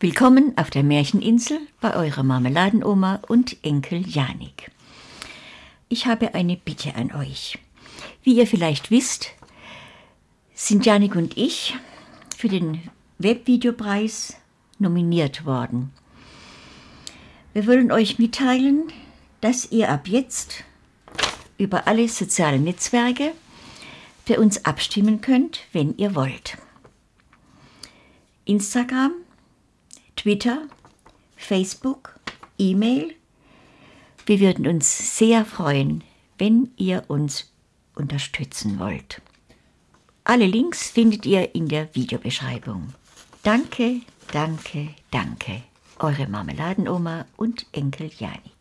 Willkommen auf der Märcheninsel bei eurer Marmeladenoma und Enkel Janik. Ich habe eine Bitte an euch. Wie ihr vielleicht wisst, sind Janik und ich für den Webvideopreis nominiert worden. Wir wollen euch mitteilen, dass ihr ab jetzt über alle sozialen Netzwerke für uns abstimmen könnt, wenn ihr wollt. Instagram, Twitter, Facebook, E-Mail. Wir würden uns sehr freuen, wenn ihr uns unterstützen wollt. Alle Links findet ihr in der Videobeschreibung. Danke, danke, danke. Eure Marmeladenoma und Enkel Janik.